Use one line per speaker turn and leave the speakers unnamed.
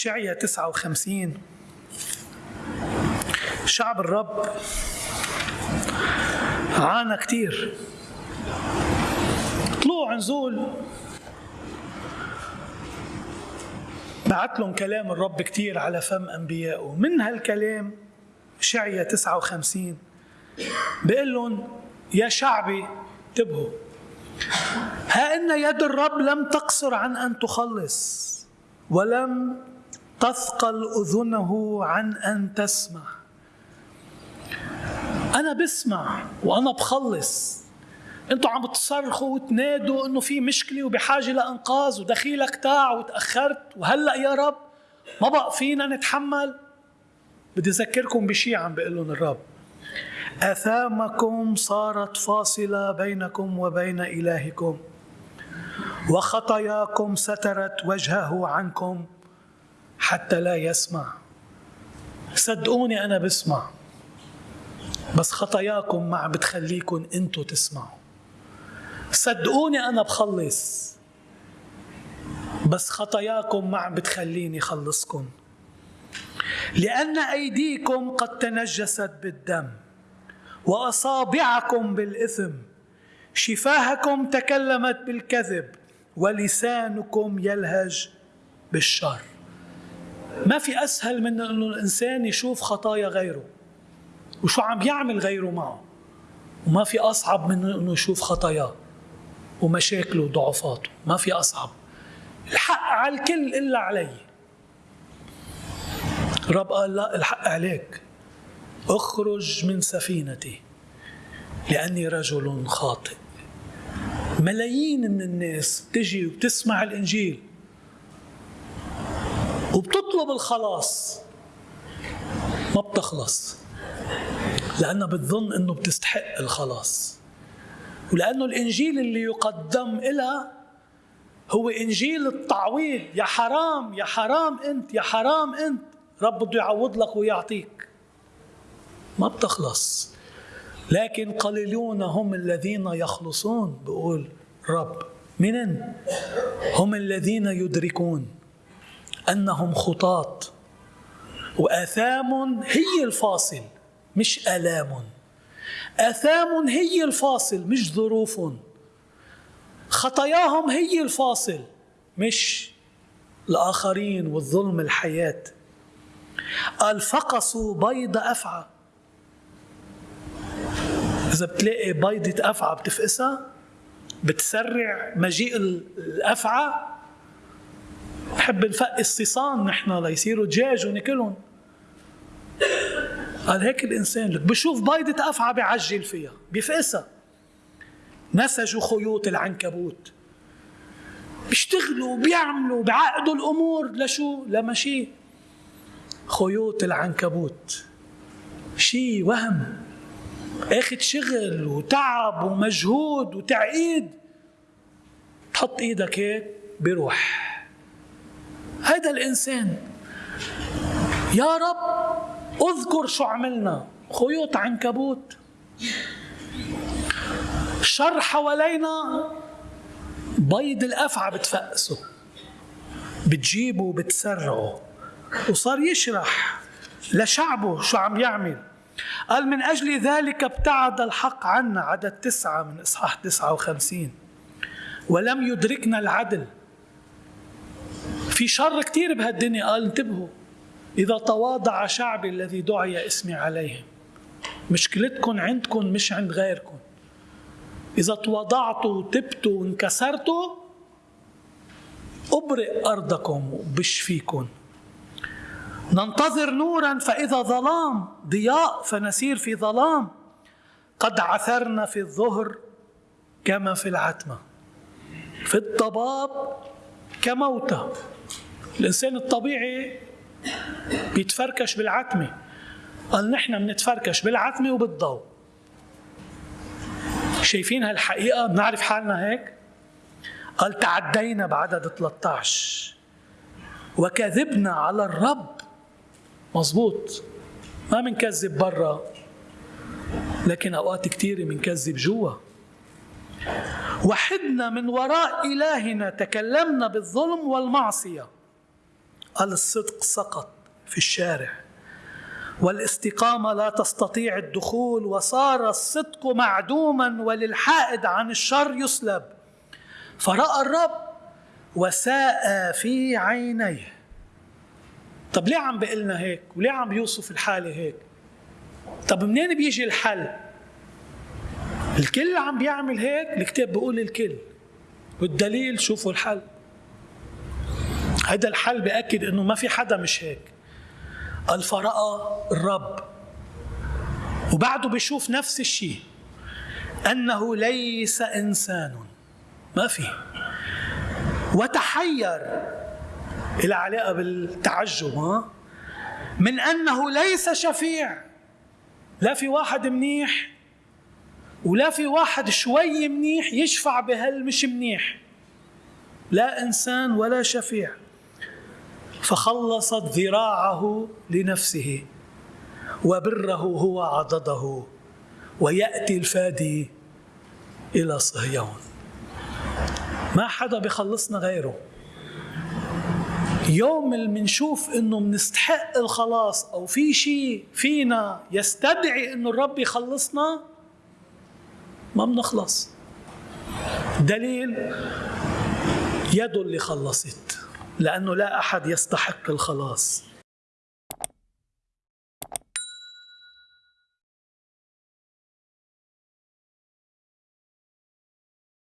إشعيا 59 شعب الرب عانى كتير. طلوع نزول. بعت لهم كلام الرب كتير على فم أنبيائه. من هالكلام شعية 59 بيقول لهم يا شعبي انتبهوا. ها إن يد الرب لم تقصر عن أن تخلص ولم تثقل أذنه عن أن تسمع. أنا بسمع وأنا بخلص. أنتوا عم تصرخوا وتنادوا إنه في مشكلة وبحاجة لإنقاذ ودخيلك تاع وتأخرت وهلأ يا رب ما بقى فينا نتحمل. بدي أذكركم بشيء عم بيقول لهم الرب. أثامكم صارت فاصلة بينكم وبين إلهكم وخطاياكم سترت وجهه عنكم. حتى لا يسمع. صدقوني أنا بسمع بس خطاياكم ما بتخليكم أنتوا تسمعوا. صدقوني أنا بخلص بس خطاياكم ما بتخليني خلصكم. لأن أيديكم قد تنجست بالدم وأصابعكم بالإثم شفاهكم تكلمت بالكذب ولسانكم يلهج بالشر. ما في أسهل من إنه الإنسان يشوف خطايا غيره وشو عم يعمل غيره معه. وما في أصعب من إنه يشوف خطاياه ومشاكله وضعفاته. ما في أصعب. الحق على الكل إلا علي. الرب قال لا الحق عليك. اخرج من سفينتي لأني رجل خاطئ. ملايين من الناس بتجي وبتسمع الإنجيل. وبتطلب الخلاص ما بتخلص. لأنها بتظن أنه بتستحق الخلاص. ولأنه الإنجيل اللي يقدم إلها هو إنجيل التعويض يا حرام يا حرام أنت يا حرام أنت. رب بده يعوض لك ويعطيك. ما بتخلص. لكن قليلون هم الذين يخلصون. بقول رب من هم الذين يدركون. أنهم خطاة وآثام هي الفاصل مش آلام. آثام هي الفاصل مش ظروف. خطاياهم هي الفاصل مش الآخرين والظلم الحياة. قال فقصوا بيض أفعى. إذا بتلاقي بيضة أفعى بتفقسها بتسرع مجيء الأفعى نحب نفقس صيصان نحن ليصيروا دجاج وناكلهم. قال هيك الإنسان لك. بشوف بيضة افعى بيعجل فيها بيفقسها نسجوا خيوط العنكبوت. بيشتغلوا بيعملوا بعقدوا الأمور لشو؟ لمشي. خيوط العنكبوت. شيء وهم. آخذ شغل وتعب ومجهود وتعقيد. تحط إيدك هيك بيروح هذا الإنسان. يا رب اذكر شو عملنا. خيوط عنكبوت. شر حوالينا. بيض الأفعى بتفقسه بتجيبه وبتسرعه وصار يشرح لشعبه شو عم يعمل. قال من أجل ذلك ابتعد الحق عنا عدد تسعة من إصحاح تسعة وخمسين. ولم يدركنا العدل. في شر كتير بهالدنيا. قال انتبهوا. إذا تواضع شعبي الذي دعي اسمي عليهم مشكلتكم عندكم مش عند غيركم. إذا تواضعتوا وتبتوا وانكسرتوا أبرئ أرضكم وبشفيكم ننتظر نورا فإذا ظلام ضياء فنسير في ظلام. قد عثرنا في الظهر كما في العتمة. في الضباب كموتى الإنسان الطبيعي بيتفركش بالعتمة. قال نحن بنتفركش بالعتمة وبالضوء. شايفين هالحقيقة؟ بنعرف حالنا هيك؟ قال تعدينا بعدد 13 وكذبنا على الرب. مزبوط ما بنكذب برا لكن أوقات كثيره بنكذب جوا. وحدنا من وراء إلهنا تكلمنا بالظلم والمعصية. الصدق سقط في الشارع والاستقامة لا تستطيع الدخول وصار الصدق معدوما وللحائد عن الشر يسلب. فرأى الرب وساء في عينيه. طب ليه عم بيقلنا هيك؟ وليه عم بيوصف الحالة هيك؟ طب منين بيجي الحل؟ الكل عم بيعمل هيك؟ الكتاب بيقول الكل. والدليل شوفوا الحل. هذا الحل بأكد إنه ما في حدا مش هيك. الفرأى الرب. وبعده بيشوف نفس الشيء. أنه ليس إنسان. ما في. وتحير. إلى علاقة بالتعجب ها؟ من أنه ليس شفيع. لا في واحد منيح ولا في واحد شوي منيح يشفع بهالمش منيح. لا إنسان ولا شفيع. فخلصت ذراعه لنفسه وبره هو عضده ويأتي الفادي إلى صهيون. ما حدا بيخلصنا غيره. يوم اللي بنشوف إنه بنستحق الخلاص أو في شيء فينا يستدعي إنه الرب يخلصنا ما بنخلص دليل يده اللي خلصت. لأنه لا أحد يستحق الخلاص.